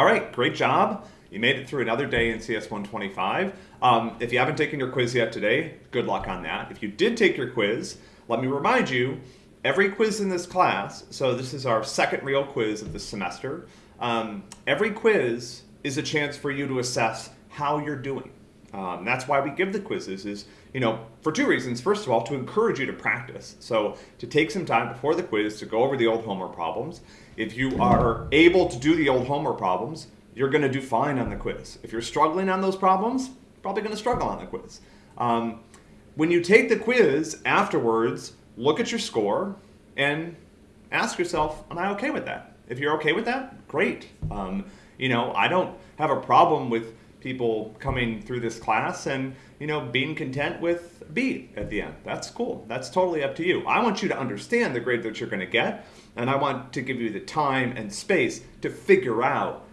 All right, great job. You made it through another day in CS 125. Um, if you haven't taken your quiz yet today, good luck on that. If you did take your quiz, let me remind you, every quiz in this class, so this is our second real quiz of the semester, um, every quiz is a chance for you to assess how you're doing. Um, that's why we give the quizzes is, you know, for two reasons. First of all, to encourage you to practice. So to take some time before the quiz to go over the old homework problems. If you are able to do the old homework problems, you're going to do fine on the quiz. If you're struggling on those problems, probably going to struggle on the quiz. Um, when you take the quiz afterwards, look at your score and ask yourself, am I okay with that? If you're okay with that, great. Um, you know, I don't have a problem with people coming through this class and you know being content with B at the end. That's cool. That's totally up to you. I want you to understand the grade that you're going to get, and I want to give you the time and space to figure out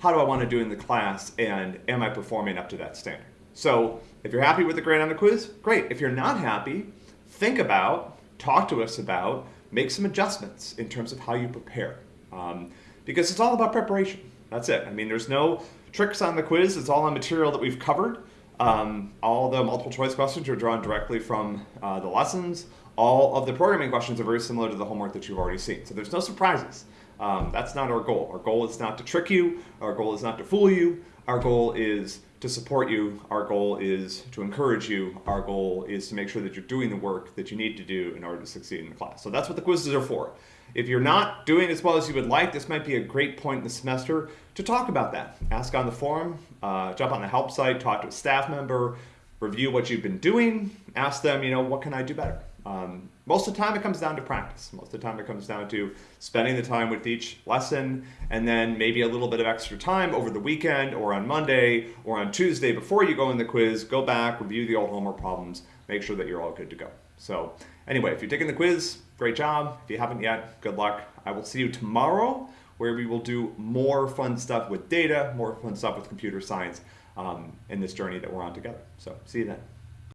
how do I want to do in the class and am I performing up to that standard. So if you're happy with the grade on the quiz, great. If you're not happy, think about, talk to us about, make some adjustments in terms of how you prepare. Um, because it's all about preparation. That's it. I mean, there's no tricks on the quiz. It's all on material that we've covered. Um, all the multiple choice questions are drawn directly from uh, the lessons. All of the programming questions are very similar to the homework that you've already seen. So there's no surprises. Um, that's not our goal. Our goal is not to trick you. Our goal is not to fool you. Our goal is to support you. Our goal is to encourage you. Our goal is to make sure that you're doing the work that you need to do in order to succeed in the class. So that's what the quizzes are for. If you're not doing as well as you would like, this might be a great point in the semester to talk about that. Ask on the forum, uh, jump on the help site, talk to a staff member, review what you've been doing, ask them, you know, what can I do better? Um, most of the time it comes down to practice. Most of the time it comes down to spending the time with each lesson and then maybe a little bit of extra time over the weekend or on Monday or on Tuesday before you go in the quiz, go back, review the old homework problems, make sure that you're all good to go. So anyway, if you're taking the quiz, great job. If you haven't yet, good luck. I will see you tomorrow where we will do more fun stuff with data, more fun stuff with computer science um, in this journey that we're on together. So see you then.